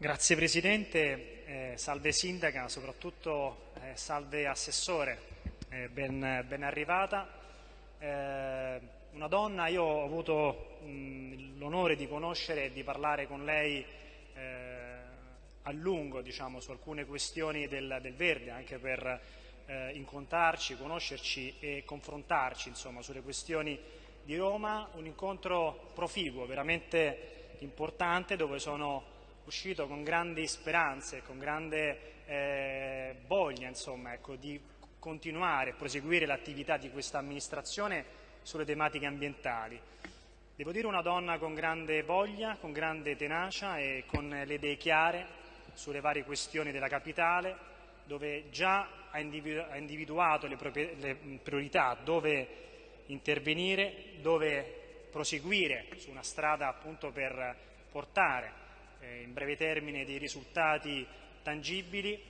Grazie Presidente, eh, salve Sindaca, soprattutto eh, salve Assessore, eh, ben, ben, arrivata. Eh, una donna, io ho avuto l'onore di conoscere e di parlare con lei eh, a lungo diciamo, su alcune questioni del, del Verde, anche per eh, incontrarci, conoscerci e confrontarci insomma, sulle questioni di Roma, un incontro proficuo, veramente importante, dove sono uscito con grandi speranze, con grande eh, voglia insomma, ecco, di continuare e proseguire l'attività di questa amministrazione sulle tematiche ambientali. Devo dire una donna con grande voglia, con grande tenacia e con le idee chiare sulle varie questioni della capitale, dove già ha individuato le priorità, dove intervenire, dove proseguire su una strada appunto per portare eh, in breve termine dei risultati tangibili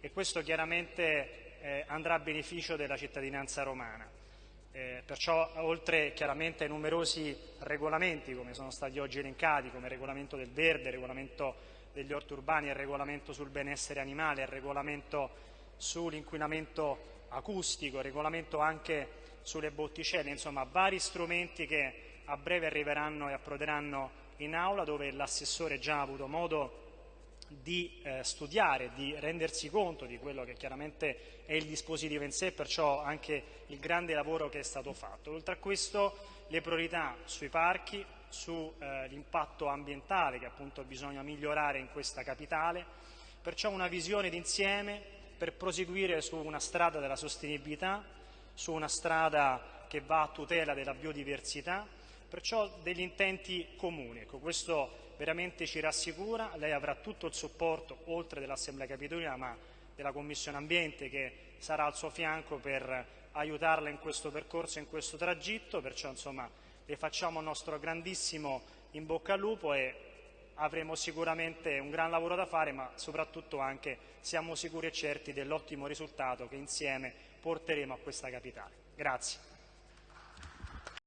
e questo chiaramente eh, andrà a beneficio della cittadinanza romana. Eh, perciò oltre chiaramente ai numerosi regolamenti come sono stati oggi elencati, come il regolamento del verde, il regolamento degli orti urbani, il regolamento sul benessere animale, il regolamento sull'inquinamento acustico, il regolamento anche sulle botticelle, insomma vari strumenti che a breve arriveranno e approderanno in aula dove l'assessore già ha avuto modo di eh, studiare, di rendersi conto di quello che chiaramente è il dispositivo in sé, perciò anche il grande lavoro che è stato fatto. Oltre a questo le priorità sui parchi, sull'impatto eh, ambientale che appunto bisogna migliorare in questa capitale, perciò una visione d'insieme per proseguire su una strada della sostenibilità, su una strada che va a tutela della biodiversità, perciò degli intenti comuni. Ecco, questo veramente ci rassicura, lei avrà tutto il supporto, oltre dell'Assemblea Capitolina, ma della Commissione Ambiente che sarà al suo fianco per aiutarla in questo percorso, in questo tragitto, perciò insomma, le facciamo il nostro grandissimo in bocca al lupo e avremo sicuramente un gran lavoro da fare, ma soprattutto anche siamo sicuri e certi dell'ottimo risultato che insieme porteremo a questa capitale. Grazie.